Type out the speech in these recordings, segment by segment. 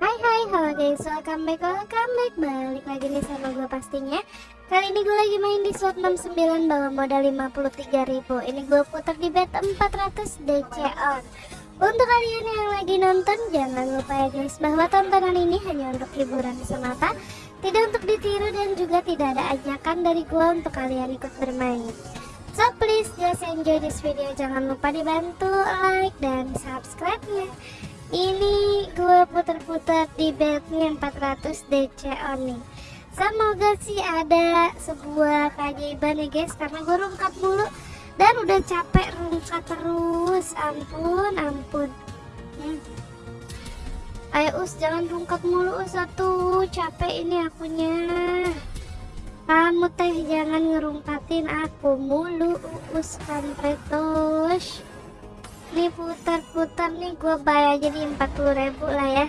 Hai hai halo guys welcome back welcome back. Balik lagi nih sama gue pastinya. Kali ini gue lagi main di slot 69 bawa modal 53.000 Ini gue putar di bet 400 DC on. Untuk kalian yang lagi nonton jangan lupa ya guys bahwa tontonan ini hanya untuk hiburan semata Tidak untuk ditiru dan juga tidak ada ajakan dari gue untuk kalian ikut bermain. So please just enjoy this video. Jangan lupa dibantu like dan subscribe nya Ini gue putar-putar di bednya 400 DC on Semoga sih ada sebuah keajaiban ya guys Karena gue rungkat mulu Dan udah capek rungkat terus. Ampun ampun. Hmm. Ayo us jangan rungkat mulu us satu. Capek ini akunya. Kamu teh jangan ngerungkatin aku mulu us nih putar-putar nih gue bayar jadi 40 ribu lah ya.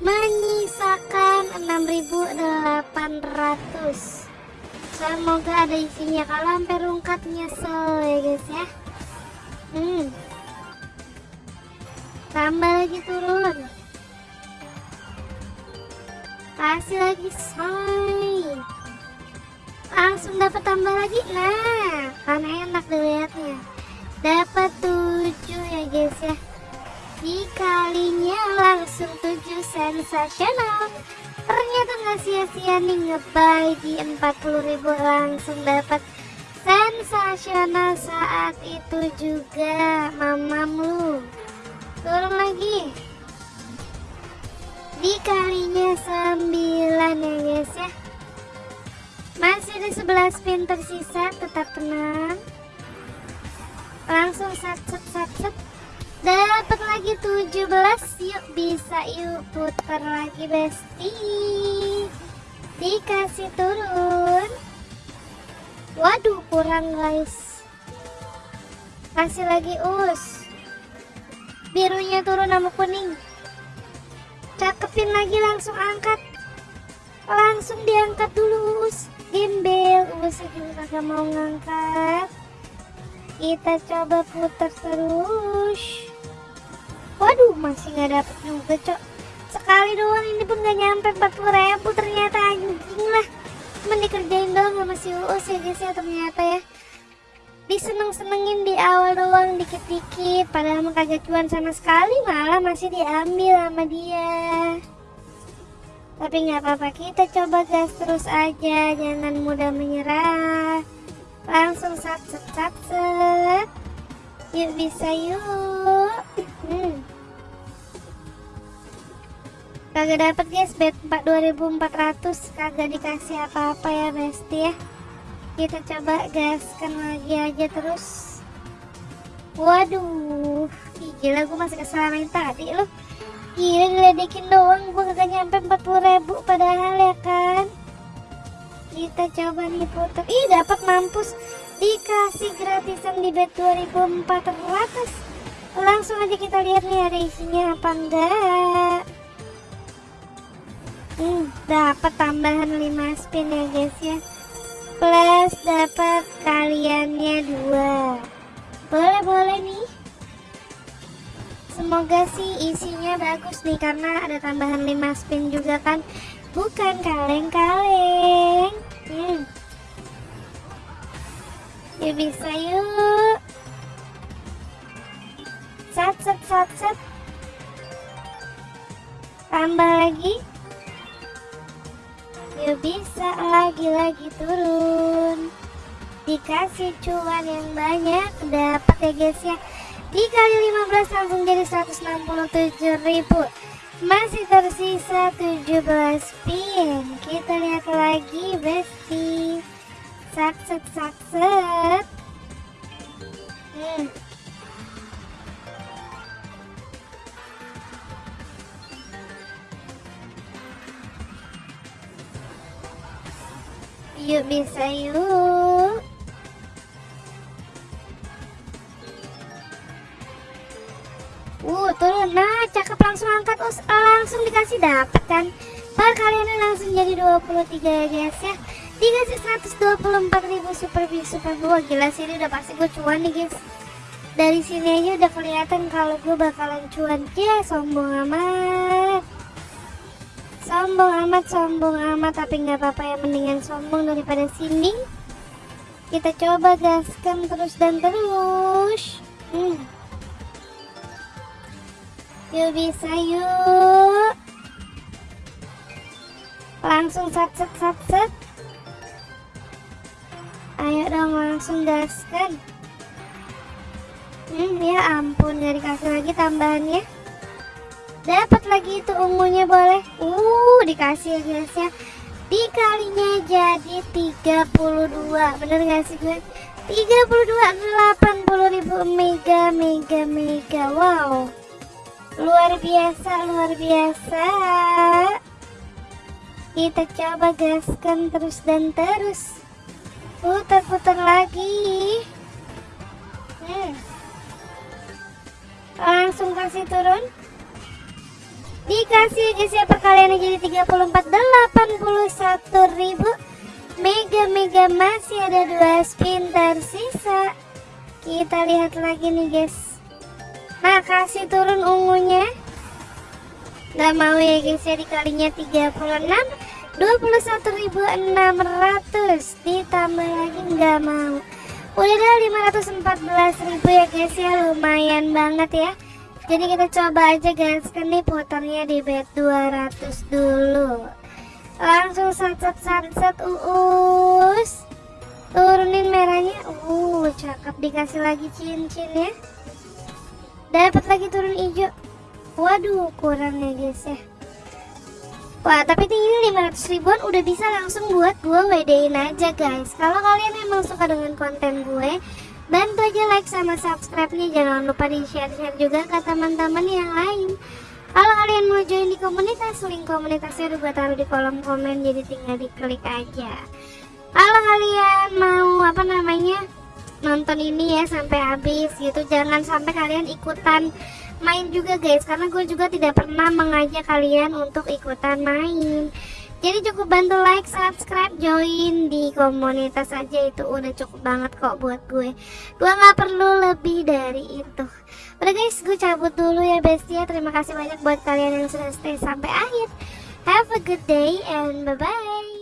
Menyisakan 6800 semoga ada isinya. Kalau sampai rungkat nyesel ya guys ya. Hmm. Tambah lagi turun. Kasih lagi say. Langsung dapat tambah lagi? Nah kan enak dilihatnya dapat 7 ya guys ya. Dikalinya langsung 7 sensasional. Ternyata nggak sia-sia nih ngebay di 40.000 langsung dapat sensasional saat itu juga mamam lu. Turun lagi. Dikalinya 9 ya guys ya. Masih ada 11 spin tersisa, tetap tenang. Langsung sat-set sat-set. Dapat lagi 17. Yuk bisa yuk putar lagi besti. Dikasih turun. Waduh, kurang guys. Kasih lagi us. Birunya turun sama kuning. Cakepin lagi langsung angkat. Langsung diangkat dulu us gimbal usah juga kagak mau ngangkat kita coba putar terus. Waduh masih nggak dapet juga cok. Sekali doang ini pun gak nyampe 40 ribu ternyata anjing lah. Cuman dikerjain doang sama si Uus ya guys ya ternyata ya. Diseneng-senengin di awal doang dikit-dikit. Padahal mah kagak cuan sama sekali malah masih diambil sama dia. Tapi nggak apa-apa kita coba gas terus aja. Jangan mudah menyerah langsung sat set yuk bisa yuk. Hmm. kagak dapat guys. Bet 2400 kagak dikasih apa-apa ya besti ya. Kita coba gaskan lagi aja terus. Waduh. Ih, gila gue masih kesalahan tadi loh Gila diledekin doang. Gue kagak nyampe 40 ribu padahal ya kan Kita coba nih putar Ih dapat mampus. Dikasih gratisan di bet 2400 Langsung aja kita lihat nih ada isinya apa enggak. Hmm dapat tambahan 5 spin ya guys ya. Plus dapat kaliannya dua. Boleh boleh nih. Semoga sih isinya bagus nih karena ada tambahan 5 spin juga kan Bukan kaleng-kaleng. Hmm. Yuk bisa yuk. Sat set sat set Tambah lagi. Yuk bisa lagi-lagi turun. Dikasih cuan yang banyak Dapat ya guys ya. Dikali 15 langsung jadi 167.000 masih tersisa 17 pin. Kita lihat lagi besti. Sakset sakset hmm. yuk bisa yuk Uh, turun. Nah, cakep langsung angkat us langsung dikasih dapat kan. Perkaliannya langsung jadi 23 ya guys ya. Dikasih 124.000 super big super gua gila sih ini udah pasti gue cuan nih guys. Dari sini aja udah kelihatan kalau gue bakalan cuan. Ya, sombong amat. sombong amat sombong amat tapi nggak apa-apa ya mendingan sombong daripada sinding kita coba gaskan terus dan terus hmm. Yuk bisa yuk. Langsung sat set sat set. Ayo dong langsung gaskan. Hmm ya ampun gak dikasih lagi tambahannya. Dapat lagi itu ungunya boleh? Uh dikasih ya guys ya dikalinya jadi 32 bener gak sih gue? 32 80 ribu mega mega mega. Wow luar biasa luar biasa. Kita coba gaskan terus dan terus. Putar-putar lagi. Hmm. langsung kasih turun. Dikasih guys ya perkaliannya jadi 34 81 ribu. Mega mega masih ada dua spin tersisa. Kita lihat lagi nih guys nah kasih turun ungunya. Nggak mau ya guys ya dikalinya 36 21.600 ditambah lagi nggak mau. Udah ada 514.000 ya guys ya. Lumayan banget ya. Jadi kita coba aja guys kan nih putarnya di bet 200 dulu. Langsung sat-sat sat uus. Turunin merahnya. Uh cakep dikasih lagi cincin ya dapat lagi turun hijau. Waduh kurang ya guys ya. Wah tapi ini 500 ribuan udah bisa langsung buat gue WD-in aja guys. Kalau kalian emang suka dengan konten gue bantu aja like sama subscribe-nya. Jangan lupa di share-share juga ke teman-teman yang lain. Kalau kalian mau join di komunitas link komunitasnya udah gue taruh di kolom komen. Jadi tinggal diklik aja. Kalau kalian mau apa namanya nonton ini ya sampai habis gitu. Jangan sampai kalian ikutan main juga guys. Karena gue juga tidak pernah mengajak kalian untuk ikutan main. Jadi cukup bantu like subscribe join di komunitas aja. Itu udah cukup banget kok buat gue. Gue nggak perlu lebih dari itu. Udah guys gue cabut dulu ya bestia. Terima kasih banyak buat kalian yang sudah stay sampai akhir. Have a good day and bye bye